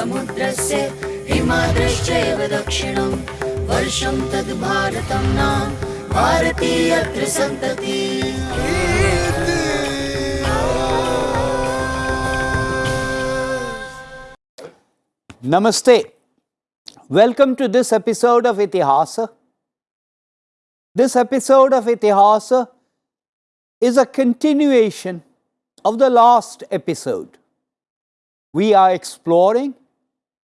समुद्रस्य हिमाद्रश्चैव दक्षिणं वर्षं तद् भारतं नाम भारतीयत्र सन्तति Namaste. Welcome to this episode of Itihasa. This episode of Itihasa is a continuation of the last episode. We are exploring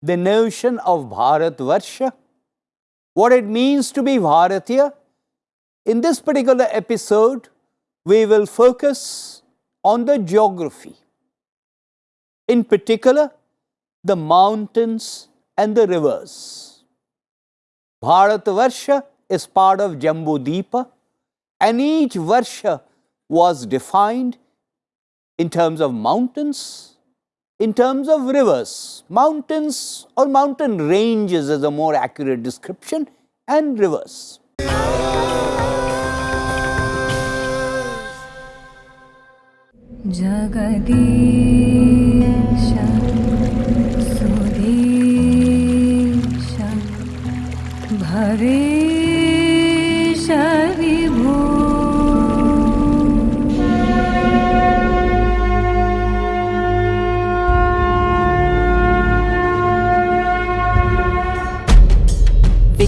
the notion of Bharatvarsha, what it means to be Bharatiya. In this particular episode, we will focus on the geography. In particular, the mountains and the rivers. Bharatvarsha is part of Jambudipa and each Varsha was defined in terms of mountains, in terms of rivers, mountains or mountain ranges is a more accurate description and rivers. Jagadisha,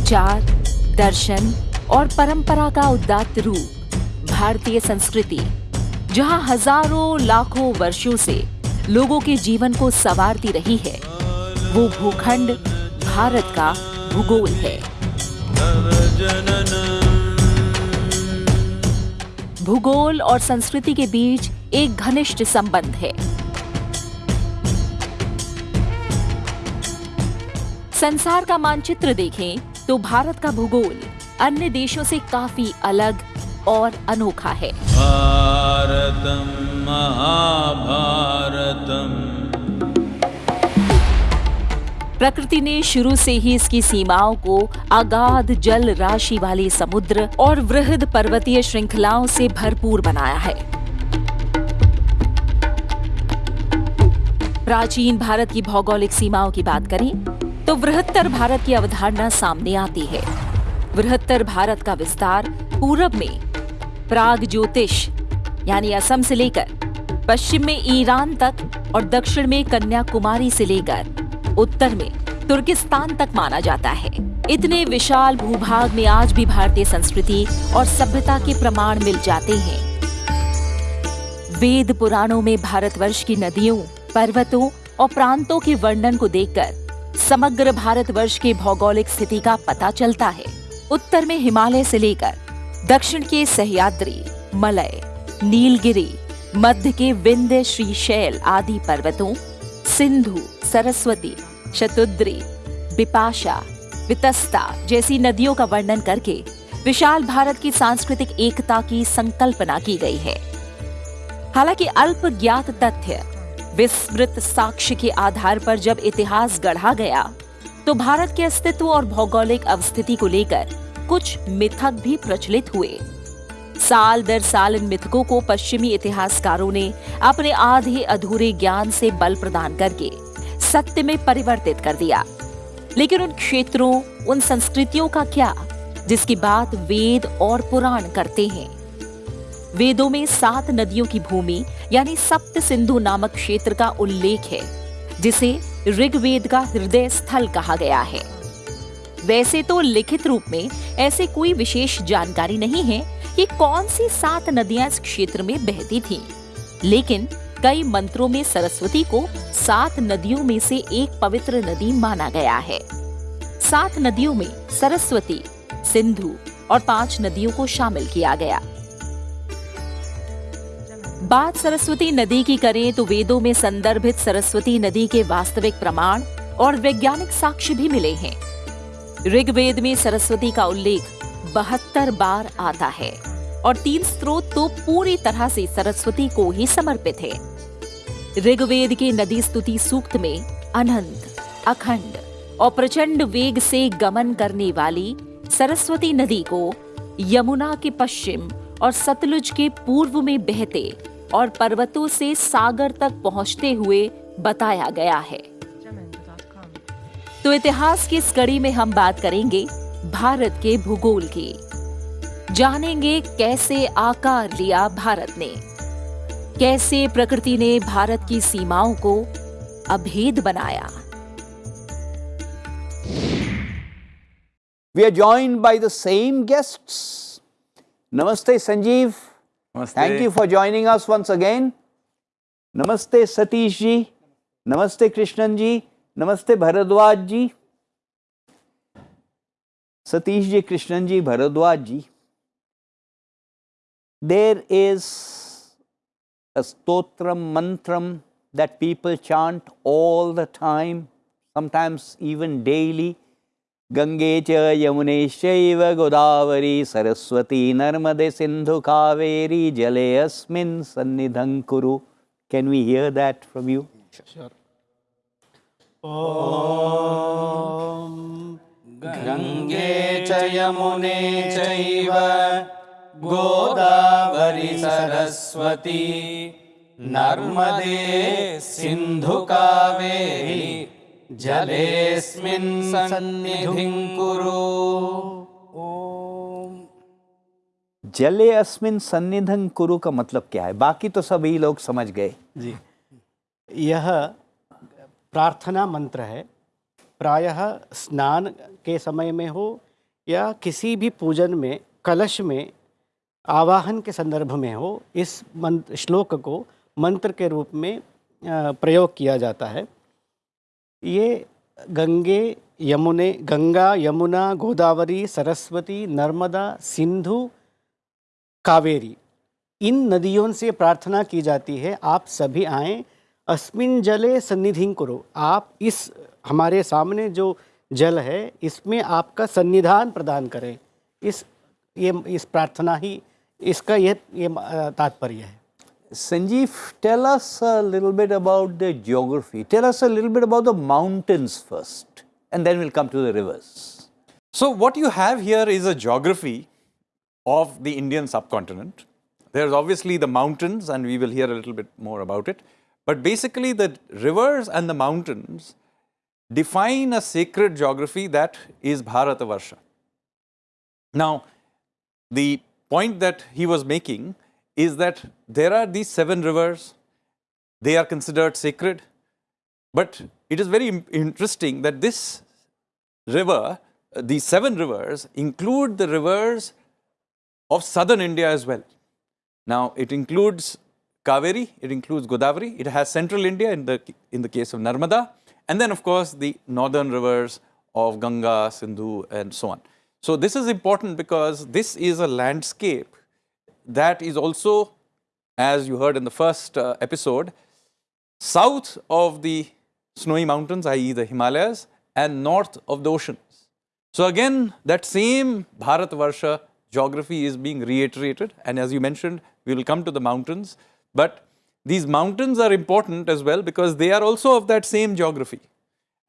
विचार, दर्शन और परंपरा का उदात्त रूप, भारतीय संस्कृति, जहाँ हज़ारों लाखों वर्षों से लोगों के जीवन को संवारती रही है, वो भूखंड भारत का भूगोल है। भूगोल और संस्कृति के बीच एक घनिष्ठ संबंध है। संसार का मानचित्र देखें तो भारत का भूगोल अन्य देशों से काफ़ी अलग और अनोखा है। भारतं महाभारतम्। प्रकृति ने शुरू से ही इसकी सीमाओं को अगाध जल राशि वाले समुद्र और वृहद पर्वतीय श्रृंखलाओं से भरपूर बनाया है। प्राचीन भारत की भौगोलिक सीमाओं की बात करें तो वृहत्तर भारत की अवधारणा सामने आती है। वृहत्तर भारत का विस्तार पूरब में प्राग ज्योतिष, यानी असम से लेकर पश्चिम में ईरान तक और दक्षिण में कन्याकुमारी से लेकर उत्तर में तुर्किस्तान तक माना जाता है। इतने विशाल भूभाग में आज भी भारतीय संस्कृति और सभ्यता के प्रमाण मिल जाते हैं। वेद पुराणों में भारतवर्ष की नदियों, पर्वतों और प्रांतों के वर्णन को देखकर समग्र भारतवर्ष के भौगोलिक स्थिति का पता चलता है। उत्तर में हिमालय से लेकर दक्षिण के सहयाद्री, मलय, नीलगिरी, मध्य के विंध्य श्रीशैल आदि पर्वतों, सिंधु, सरस्वती, शतुद्री, बिपाशा, वितस्ता जैसी नदियों का वर्णन करके विशाल भारत की सांस्कृतिक एकता की संकल्पना की गई है। हालाँकि अल्प ज्ञात तथ्य विस्मृत साक्ष्य के आधार पर जब इतिहास गढ़ा गया तो भारत के अस्तित्व और भौगोलिक अवस्थिति को लेकर कुछ मिथक भी प्रचलित हुए। साल दर साल इन मिथकों को पश्चिमी इतिहासकारों ने अपने आधे अधूरे ज्ञान से बल प्रदान करके सत्य में परिवर्तित कर दिया। लेकिन उन क्षेत्रों, उन संस्कृतियों का क्या, जिसकी बात वेद और पुराण करते हैं? वेदों में सात नदियों की भूमि, यानी सप्त सिंधु नामक क्षेत्र का उल्लेख है, जिसे ऋग्वेद का हृदय स्थल कहा गया है। वैसे तो लिखित रूप में ऐसे कोई विशेष जानकारी नहीं है कि कौन सी सात नदियाँ इस क्षेत्र में बहती थीं। लेकिन कई मंत्रों में सरस्वती को सात नदियों में से एक पवित्र नदी माना गया है। सात नदियों में सरस्वती, सिंधु और पाँच नदियों को शामिल किया गया। बात सरस्वती नदी की करें तो वेदों में संदर्भित सरस्वती नदी के वास्तविक प्रमाण और वैज्ञानिक साक्ष्य भी मिले हैं। ऋग्वेद में सरस्वती का उल्लेख बहत्तर बार आता है और तीन स्रोत तो पूरी तरह से सरस्वती को ही समर्पित है। ऋग्वेद के नदी स्तुति सूक्त में अनंत, अखंड और प्रचंड वेग से गमन करने वाली सरस्वती नदी को यमुना के पश्चिम और सतलुज के पूर्व में बहते और पर्वतों से सागर तक पहुँचते हुए बताया गया है तो इतिहास की इस कड़ी में हम बात करेंगे भारत के भूगोल की जानेंगे कैसे आकार लिया भारत ने कैसे प्रकृति ने भारत की सीमाओं को अभेद बनाया We are joined by the same guests. Namaste, Sanjeev. Namaste. Thank you for joining us once again. Namaste, Satish ji. Namaste, Krishnan ji. Namaste, Bharadwaj ji. Satish ji, Krishnan ji, Bharadwaj ji. There is a stotram mantram that people chant all the time, sometimes even daily. Gange च यमुने शैव गोदावरी सरस्वती नर्मदे सिंधु कावेरी जले अस्मिन् सन्निधं कुरु। Can we hear that from you गङ्गे च यमुने चैव गोदावरि सरस्वती नर्मदे सिन्धुकावेरी जलेऽस्मिन् सन्निधिं कुरु। जले अस्मिन् सन्निधं कुरु का मतलब क्या है? बाकी तो सभी लोग समझ गए। जी। यह प्रार्थना मंत्र है। प्रायः स्नान के समय में हो या किसी भी पूजन में कलश में आवाहन के संदर्भ में हो इस मंत्र श्लोक को मंत्र के रूप में प्रयोग किया जाता है। ये गंगे यमुने, गंगा, यमुना, गोदावरी, सरस्वती, नर्मदा, सिंधु, कावेरी। इन नदियों से प्रार्थना की जाती है, आप सभी आएँ, अस्मिन जले सन्निधिं करो। आप इस, हमारे सामने जो जल है, इसमें आपका सन्निधान प्रदान करें। इस, ये, इस प्रार्थना ही, इसका ये ये तात्पर्य है। Sanjeev, tell us a little bit about the geography. Tell us a little bit about the mountains first, and then we'll come to the rivers. So, what you have here is a geography of the Indian subcontinent. There's obviously the mountains, and we will hear a little bit more about it. But basically, the rivers and the mountains define a sacred geography that is Bharatavarsha. Now, the point that he was making is that there are these seven rivers, they are considered sacred, but it is very interesting that this river, these seven rivers, include the rivers of southern India as well. Now, it includes Kaveri, it includes Godavari, it has central India in the, in the case of Narmada, and then, of course, the northern rivers of Ganga, Sindhu, and so on. So, this is important because this is a landscape that is also, as you heard in the first uh, episode, south of the snowy mountains, i.e., the Himalayas, and north of the oceans. So, again, that same Bharatvarsha geography is being reiterated, and as you mentioned, we will come to the mountains. But these mountains are important as well because they are also of that same geography.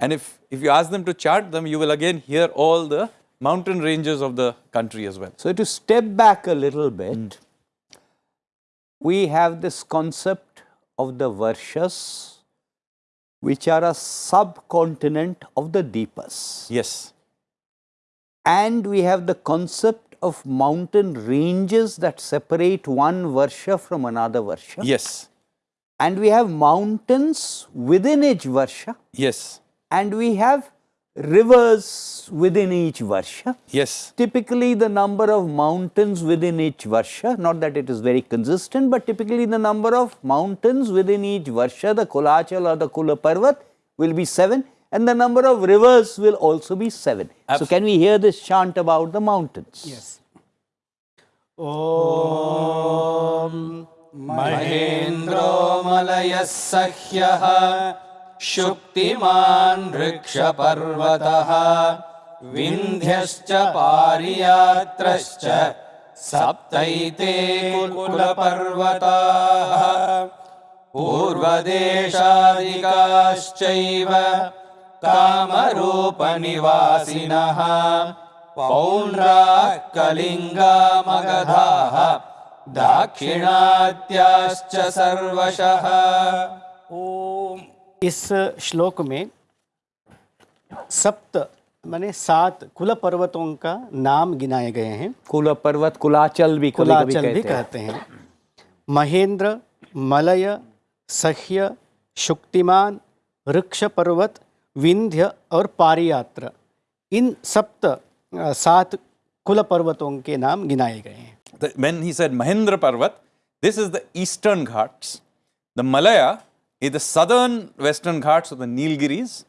And if, if you ask them to chart them, you will again hear all the mountain ranges of the country as well. So, to step back a little bit, we have this concept of the Varshas, which are a subcontinent of the Deepas. Yes. And we have the concept of mountain ranges that separate one Varsha from another Varsha. Yes. And we have mountains within each Varsha, Yes. and we have rivers within each Varsha. Yes. Typically the number of mountains within each Varsha, not that it is very consistent, but typically the number of mountains within each Varsha, the Kulachal or the Kula Parvat will be 7 and the number of rivers will also be 7. Absolutely. So can we hear this chant about the mountains? Yes. Om Mahendro Malaya Sahyah शुक्तिमान् वृक्षपर्वतः विन्ध्यश्च पारियात्रश्च सप्तैते कुलपर्वताः। पूर्वदेशादिकाश्चैव कामरूपनिवासिनः पौण्ड्राः कलिङ्गा मगधाः दाक्षिणात्याश्च सर्वशः इस श्लोक में सप्त माने सात कुल पर्वतों का नाम गिनाए गए हैं। कुल पर्वत कुलाचल भी कुलाचल भी कहते हैं। कहते हैं। महेंद्र मलय सह्य शुक्तिमान वृक्ष पर्वत विंध्य और पारियात्र इन सप्त सात कुल पर्वतों के नाम गिनाए गए हैं। When he said Mahendra Parvat, this is the eastern Ghats. The Malaya the southern western Ghats of the Nilgiris.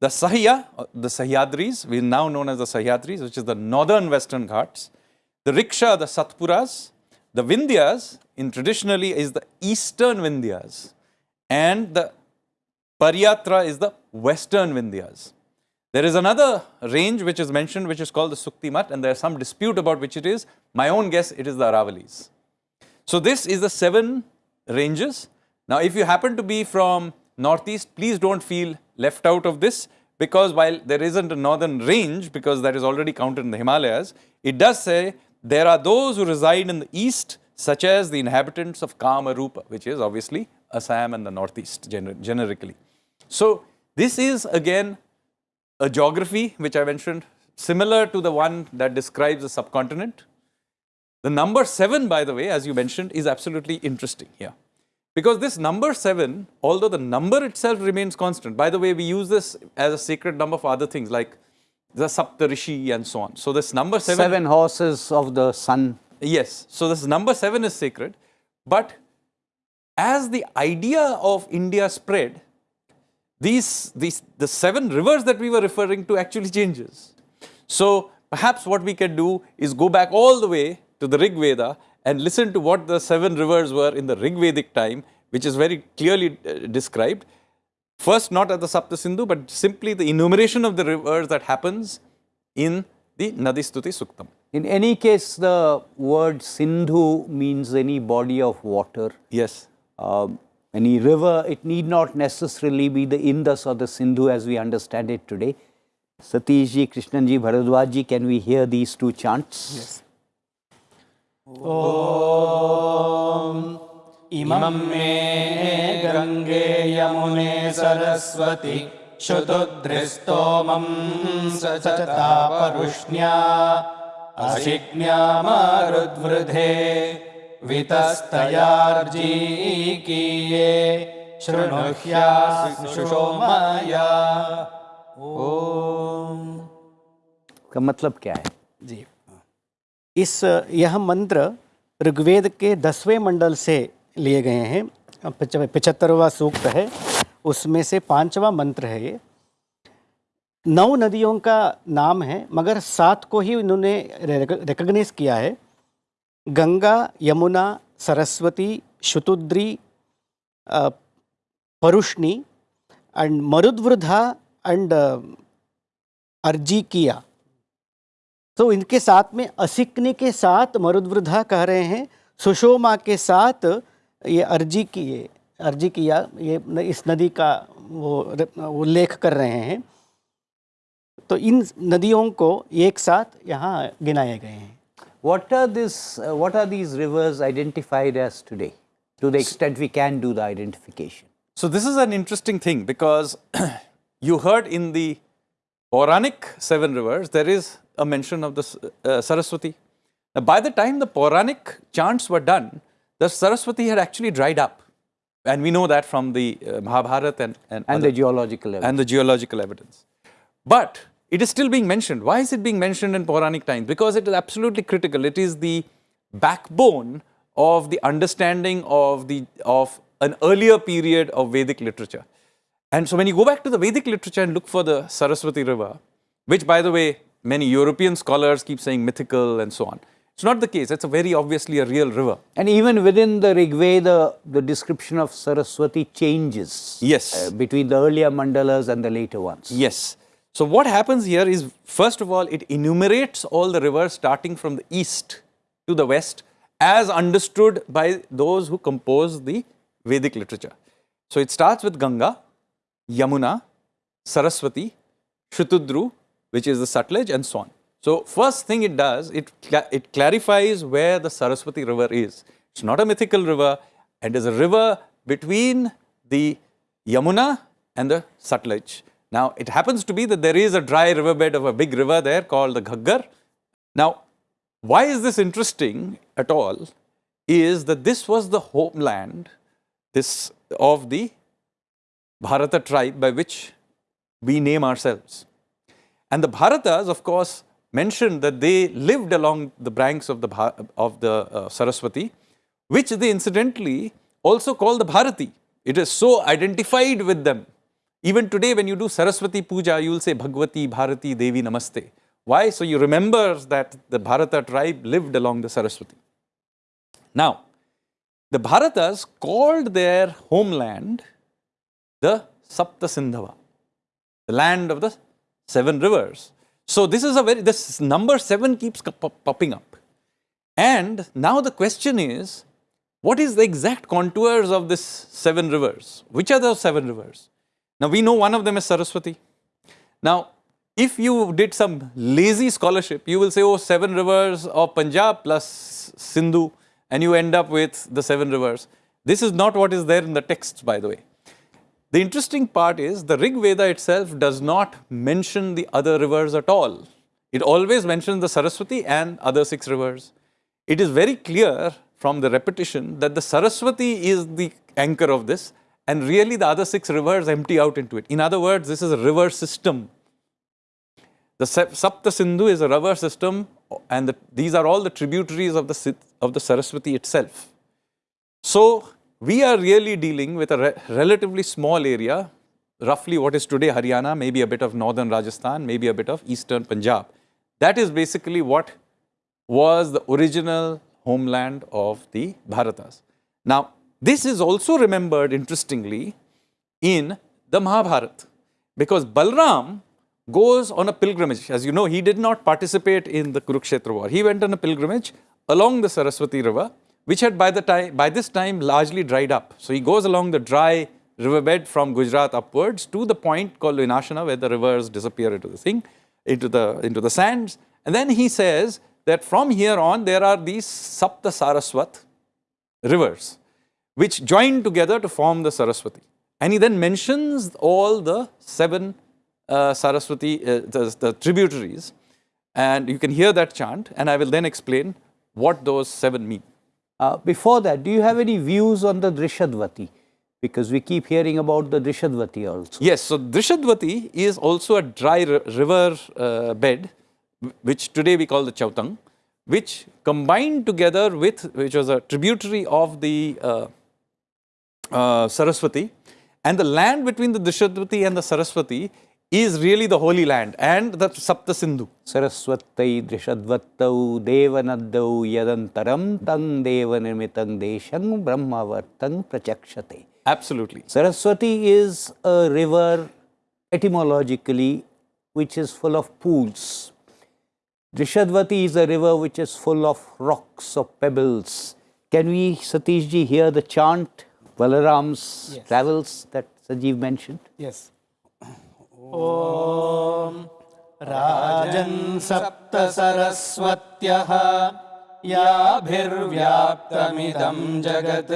The Sahya, uh, the Sahyadris, we now known as the Sahyadris, which is the northern western Ghats. The Riksha, the Satpuras. The Vindhyas, in traditionally, is the eastern Vindhyas. And the Paryatra is the western Vindhyas. There is another range which is mentioned, which is called the Suktimat, and there is some dispute about which it is. My own guess, it is the Aravalis. So this is the seven ranges. Now, if you happen to be from northeast, please don't feel left out of this because while there isn't a northern range, because that is already counted in the Himalayas, it does say there are those who reside in the east, such as the inhabitants of Kamarupa, which is obviously Assam and the northeast gener- generically. So this is again a geography which I mentioned, similar to the one that describes the subcontinent. The number seven, by the way, as you mentioned, is absolutely interesting here. Because this number seven, although the number itself remains constant, by the way, we use this as a sacred number for other things like the Saptarishi and so on. So this number seven, seven horses of the sun yes, so this number seven is sacred, but as the idea of India spread, these, these the seven rivers that we were referring to actually changes. So perhaps what we can do is go back all the way to the Rig Veda and listen to what the seven rivers were in the Rig Vedic time, which is very clearly uh, described. First, not at the Sapta Sindhu, but simply the enumeration of the rivers that happens in the Nadistuti Suktam. In any case, the word Sindhu means any body of water. Yes. Um, any river, it need not necessarily be the Indus or the Sindhu as we understand it today. Satish ji, Krishnan ji, Bharadwaj ji, can we hear these two chants? Yes. इमं मे गङ्गे यमुने सरस्वति शुतुद्रिस्तोमं सचतापरुष्ण्या अशिज्ञा मारुद्वृधे वितस्तयार्जीकीये शृणुह्या सुषोमया ॐ का मतलब क्या है? इस, यह मंत्र ऋग्वेद के दसवें मंडल से लिए गए हैं। पिछहत्तरवा सूक्त है। उसमें से पांचवा मंत्र है ये। नौ नदियों का नाम है, मगर सात को ही इन्होंने रिकग्नाइज किया है। Ganga, Yamuna, Saraswati, Shutudri Parushni, and Marudvridha and Arjikiya. तो इनके साथ में असिकनी के साथ मरुद्वृद्धा कह रहे हैं सुषोमा के साथ ये अर्जी किए अर्जी किया ये इस नदी का वो उल्लेख कर रहे हैं। तो इन नदियों को एक साथ यहाँ गिनाए गए हैं। What are this what are these rivers identified as today to the extent we can do the identification so this is an interesting thing because you heard in the Puranic seven rivers, there is a mention of the uh, Saraswati. Now, by the time the Puranic chants were done, the Saraswati had actually dried up. And we know that from the uh, Mahabharata and, and, And other- the geological evidence. and the geological evidence. But it is still being mentioned. Why is it being mentioned in Puranic times? Because it is absolutely critical. It is the backbone of the understanding of, the, of an earlier period of Vedic literature. And so when you go back to the Vedic literature and look for the Saraswati River, which by the way, many European scholars keep saying mythical and so on. It's not the case. It's a very obviously a real river. And even within the Rig Veda, the description of Saraswati changes. Yes. uh, between the earlier mandalas and the later ones. Yes. So what happens here is, first of all, it enumerates all the rivers starting from the east to the west as understood by those who compose the Vedic literature. So it starts with Ganga, Yamuna, Saraswati, Shutudru, which is the Sutlej and so on. So first thing it does, it, it clarifies where the Saraswati river is. It's not a mythical river and is a river between the Yamuna and the Sutlej. Now, it happens to be that there is a dry riverbed of a big river there called the Ghaggar. Now, why is this interesting at all? Is that this was the homeland this of the Bharata tribe by which we name ourselves. And the Bharatas, of course, mentioned that they lived along the banks of the, of the uh, Saraswati, which they incidentally also call the Bharati. It is so identified with them. Even today, when you do Saraswati Puja, you will say Bhagwati, Bharati, Devi, Namaste. Why? So you remember that the Bharata tribe lived along the Saraswati. Now, the Bharatas called their homeland the Sapta Sindhava, the land of the seven rivers. So this is a very, this number seven keeps popping up. And now the question is, what is the exact contours of this seven rivers? Which are those seven rivers? Now we know one of them is Saraswati. Now, if you did some lazy scholarship, you will say, oh, seven rivers of Punjab plus Sindhu, and you end up with the seven rivers. This is not what is there in the texts, by the way. The interesting part is the Rig Veda itself does not mention the other rivers at all. It always mentions the Saraswati and other six rivers. It is very clear from the repetition that the Saraswati is the anchor of this, and really the other six rivers empty out into it. In other words, this is a river system. The Sapta Sindhu is a river system, and the, these are all the tributaries of the, of the Saraswati itself. So, we are really dealing with a re relatively small area, roughly what is today Haryana, maybe a bit of northern Rajasthan, maybe a bit of eastern Punjab. That is basically what was the original homeland of the Bharatas. Now, this is also remembered interestingly in the Mahabharata because Balram goes on a pilgrimage. As you know, he did not participate in the Kurukshetra war. He went on a pilgrimage along the Saraswati river which had by, the time, by this time largely dried up. So he goes along the dry riverbed from Gujarat upwards to the point called Vinashana where the rivers disappear into the thing, into the, into the sands. And then he says that from here on there are these Sapta Saraswat rivers which join together to form the Saraswati. And he then mentions all the seven uh, Saraswati, uh, the, the tributaries. And you can hear that chant and I will then explain what those seven mean. Uh, before that, do you have any views on the Drishadvati? Because we keep hearing about the Drishadvati also. Yes, so Drishadvati is also a dry river uh, bed, which today we call the Chautang, which combined together with, which was a tributary of the uh, uh Saraswati, and the land between the Drishadvati and the Saraswati is really the holy land and the Sapta Sindhu. Saraswatai Drishadvattau Devanadau Yadantaram Tang Devanirmitang Deshang Brahmavartang Prachakshate. Absolutely. Saraswati is a river etymologically which is full of pools. Drishadvati is a river which is full of rocks or pebbles. Can we, Satishji, hear the chant Balaram's yes. travels that Sanjeev mentioned? Yes. ॐ राजन् सप्तसरस्वत्यः याभिर्व्याप्तमिदं जगत्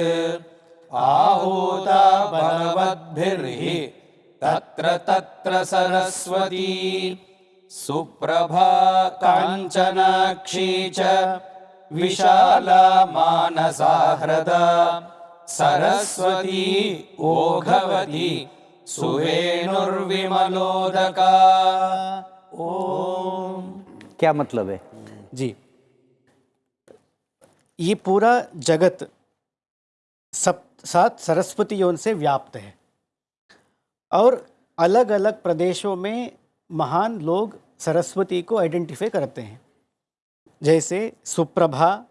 आहूता भगवद्भिर्हि तत्र तत्र सरस्वती सुप्रभा काञ्चनाक्षी च विशाला मानसा हृदा सरस्वती ओघवती सुवेणुर्विमलोदका ओम। क्या मतलब है? जी। ये पूरा जगत सब सात सरस्वती योन से व्याप्त है। और अलग अलग प्रदेशों में महान लोग सरस्वती को आइडेंटिफाई करते हैं। जैसे सुप्रभा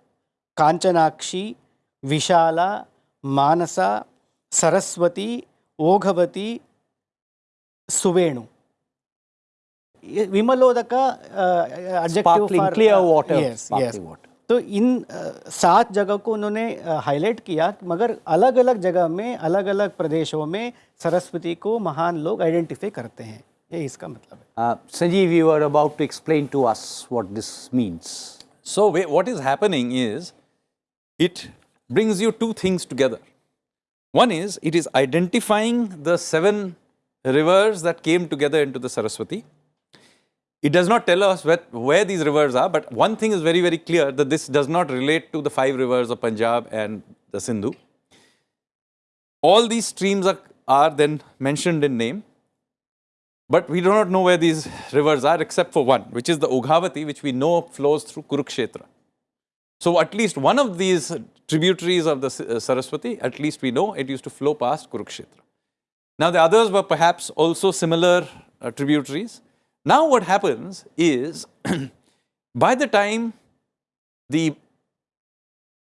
कांचनाक्षी विशाला मानसा सरस्वती ओघवती Suvenu. Vimalodaka uh. तो इन सात जगह को उन्होंने हाईलाइट किया मगर अलग अलग जगह में अलग अलग प्रदेशों में सरस्वती को महान लोग आइडेंटिफाई करते हैं। ये इसका मतलब है। Sanjeev you are about to explain to us what this means so what is happening is it brings you two things together. One is it is identifying the seven rivers that came together into the Saraswati. It does not tell us where, where these rivers are, but one thing is very, very clear that this does not relate to the five rivers of Punjab and the Sindhu. All these streams are, are then mentioned in name, but we do not know where these rivers are except for one, which is the Oghavati, which we know flows through Kurukshetra. So at least one of these tributaries of the uh, Saraswati, at least we know it used to flow past Kurukshetra. Now the others were perhaps also similar uh, tributaries. Now what happens is, by the time the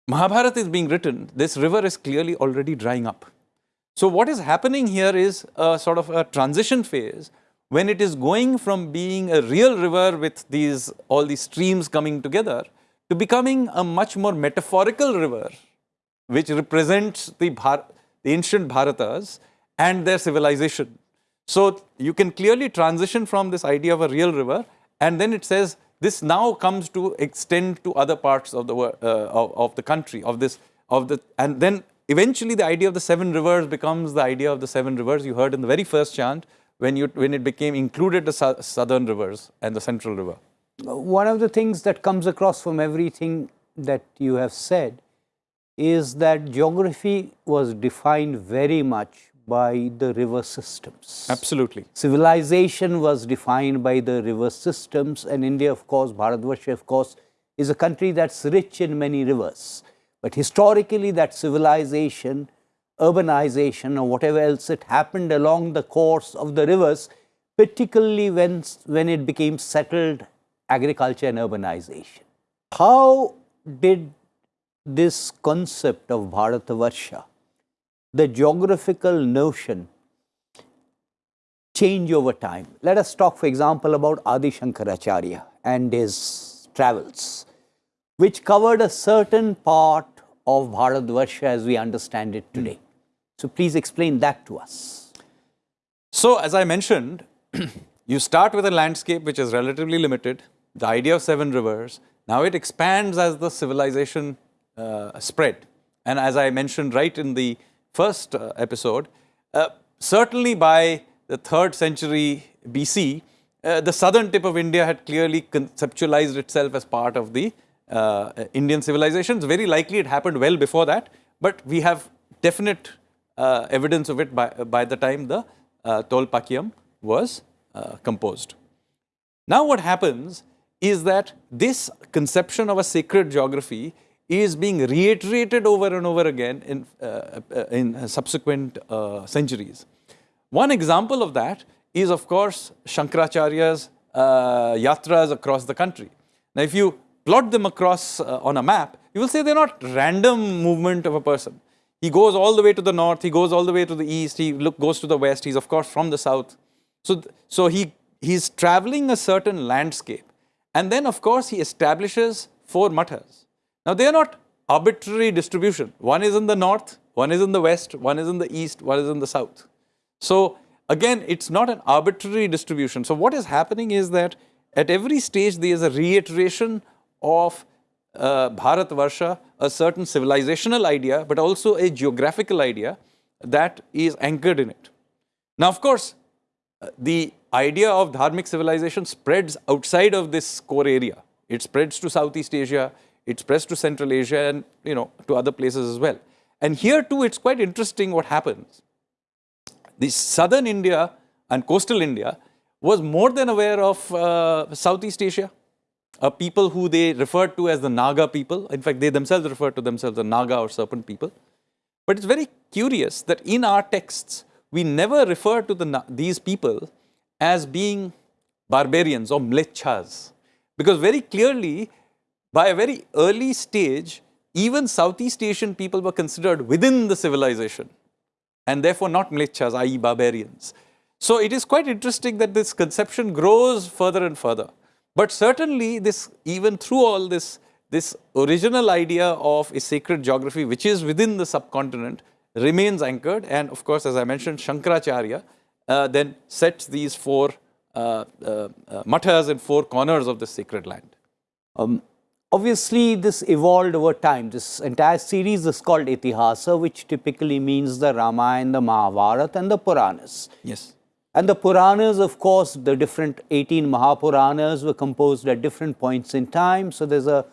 Mahabharata is being written, this river is clearly already drying up. So what is happening here is a sort of a transition phase when it is going from being a real river with these all these streams coming together to becoming a much more metaphorical river which represents the, Bhar the ancient Bharatas and their civilization. So you can clearly transition from this idea of a real river and then it says this now comes to extend to other parts of the uh, of, of the country of this of the and then eventually the idea of the seven rivers becomes the idea of the seven rivers you heard in the very first chant when you when it became included the southern rivers and the central river. One of the things that comes across from everything that you have said is that geography was defined very much by the river systems. Absolutely. Civilization was defined by the river systems and India of course, Bharatvarsha of course is a country that's rich in many rivers. But historically that civilization, urbanization or whatever else it happened along the course of the rivers, particularly when, when it became settled agriculture and urbanization. How did this concept of Bharatavarsha, the geographical notion, change over time? Let us talk, for example, about Adi Shankaracharya and his travels, which covered a certain part of Bharatvarsha as we understand it today. Hmm. So please explain that to us. So as I mentioned, you start with a landscape which is relatively limited, the idea of seven rivers. Now it expands as the civilization uh, spread. And as I mentioned right in the first uh, episode, uh, certainly by the third century BC, uh, the southern tip of India had clearly conceptualized itself as part of the uh, Indian civilizations. Very likely it happened well before that, but we have definite uh, evidence of it by, by the time the Tolkappiyam was composed. Now what happens is that this conception of a sacred geography is being reiterated over and over again in, uh, in subsequent uh, centuries. One example of that is of course Shankaracharya's uh, yatras across the country. Now if you plot them across uh, on a map, you will say they're not random movement of a person. He goes all the way to the north, he goes all the way to the east, he look, goes to the west, he's of course from the south. So, so he, he's traveling a certain landscape. And then of course he establishes four mathas. Now they are not arbitrary distribution. One is in the north, one is in the west, one is in the east, one is in the south. So again, it's not an arbitrary distribution. So what is happening is that at every stage there is a reiteration of uh, Bharat Varsha, a certain civilizational idea, but also a geographical idea that is anchored in it. Now, of course, uh, the idea of dharmic civilization spreads outside of this core area. It spreads to Southeast Asia, it spreads to Central Asia and you know to other places as well. And here too it's quite interesting what happens. The southern India and coastal India was more than aware of uh, Southeast Asia, a people who they referred to as the Naga people. In fact, they themselves refer to themselves as Naga or serpent people. But it's very curious that in our texts, we never refer to the, these people as being barbarians or mlechas. Because very clearly, by a very early stage, even Southeast Asian people were considered within the civilization and therefore not mlechas, i.e. barbarians. So it is quite interesting that this conception grows further and further. But certainly this, even through all this, this original idea of a sacred geography which is within the subcontinent remains anchored and of course as I mentioned Shankaracharya uh, then sets these four uh, uh, uh, mathas in four corners of the sacred land. Um, obviously, this evolved over time. This entire series is called Itihasa, which typically means the Ramayana, the Mahabharata and the Puranas. Yes. And the Puranas, of course, the different 18 Mahapuranas were composed at different points in time. So there's a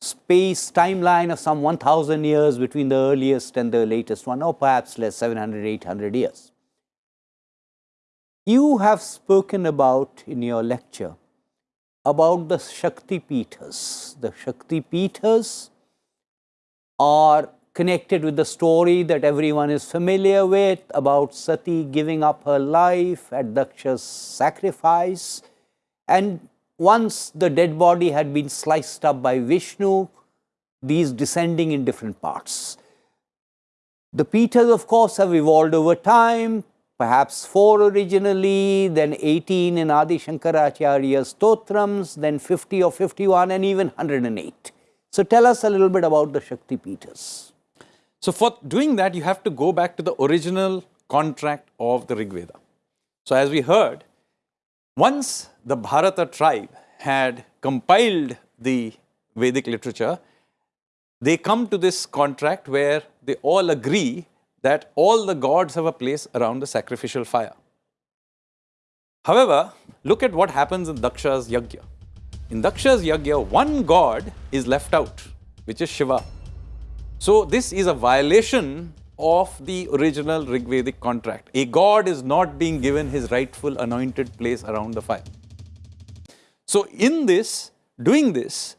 space timeline of some 1000 years between the earliest and the latest one, or perhaps less, 700, 800 years. You have spoken about in your lecture about the Shakti Pithas. The Shakti Pithas are connected with the story that everyone is familiar with about Sati giving up her life at Daksha's sacrifice. And once the dead body had been sliced up by Vishnu, these descending in different parts. The Pithas, of course, have evolved over time, perhaps four originally, then 18 in Adi Shankaracharya's Stotrams, then 50 or 51, and even 108. So tell us a little bit about the Shakti Pithas. So for doing that, you have to go back to the original contract of the Rig Veda. So as we heard, once the Bharata tribe had compiled the Vedic literature, they come to this contract where they all agree that all the gods have a place around the sacrificial fire. However, look at what happens in Daksha's Yajna. In Daksha's Yajna, one god is left out, which is Shiva. So this is a violation of the original Rigvedic contract. A god is not being given his rightful anointed place around the fire. So in this, doing this,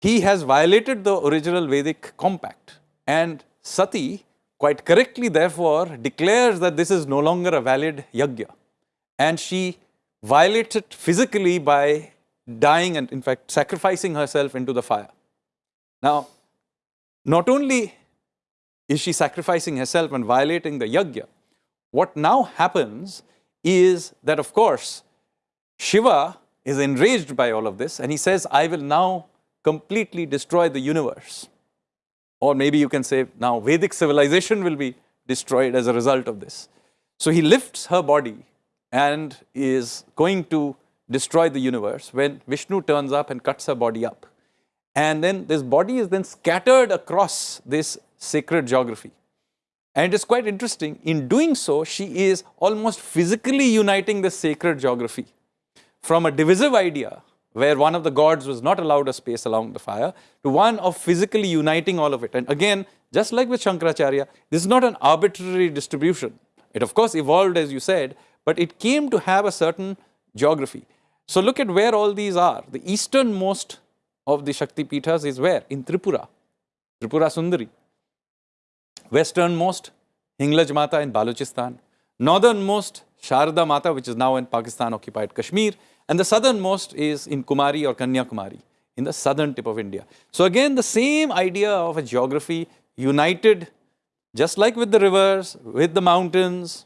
he has violated the original Vedic compact and Sati quite correctly therefore declares that this is no longer a valid yajna and she violates it physically by dying and in fact sacrificing herself into the fire. Now not only is she sacrificing herself and violating the yajna, what now happens is that of course Shiva is enraged by all of this and he says, I will now completely destroy the universe. Or maybe you can say now Vedic civilization will be destroyed as a result of this. So he lifts her body and is going to destroy the universe when Vishnu turns up and cuts her body up. And then this body is then scattered across this sacred geography. And it is quite interesting, in doing so, she is almost physically uniting the sacred geography from a divisive idea where one of the gods was not allowed a space along the fire to one of physically uniting all of it. And again, just like with Shankaracharya, this is not an arbitrary distribution. It of course evolved as you said, but it came to have a certain geography. So look at where all these are. The easternmost of the Shakti Pithas is where? In Tripura, Tripura Sundari. Westernmost, Hinglaj Mata in Balochistan. Northernmost, Sharda Mata, which is now in Pakistan occupied Kashmir. And the southernmost is in Kumari or Kanyakumari, in the southern tip of India. So again, the same idea of a geography united, just like with the rivers, with the mountains,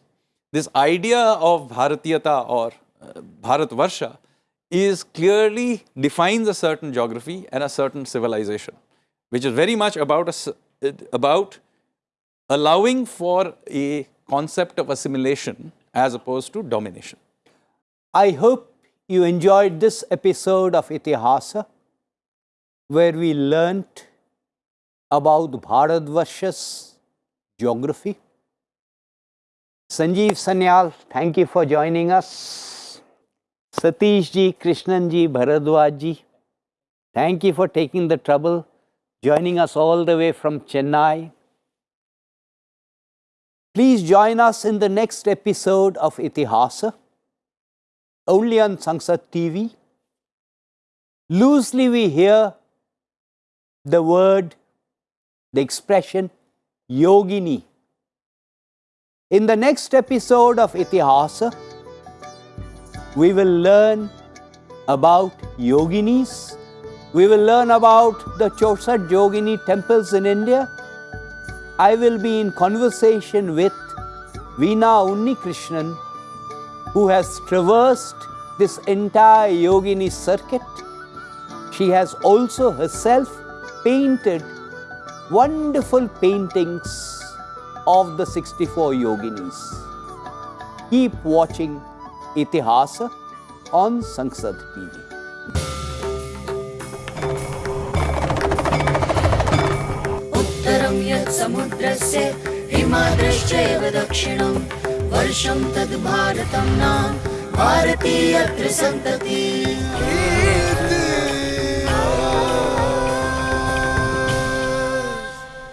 this idea of Bharatiyata or uh, Bharatvarsha is clearly defines a certain geography and a certain civilization, which is very much about, a, about allowing for a concept of assimilation as opposed to domination. I hope you enjoyed this episode of Itihasa, where we learnt about Bharatvarsha's geography. Sanjeev Sanyal, thank you for joining us. Satish ji, Krishnan ji, Bharadwaj ji, thank you for taking the trouble joining us all the way from Chennai. Please join us in the next episode of Itihasa, only on Sansad TV. Loosely we hear the word, the expression yogini. In the next episode of Itihasa, we will learn about yoginis. We will learn about the Chausath Yogini temples in India. I will be in conversation with Veena Unnikrishnan, who has traversed this entire yogini circuit. She has also herself painted wonderful paintings of the 64 yoginis. Keep watching Itihasa on Sansad TV. समुद्रस्य हिमाद्रश्चैव दक्षिणम् वर्षं तद् भारतं नाम भारतीयत्र सन्तति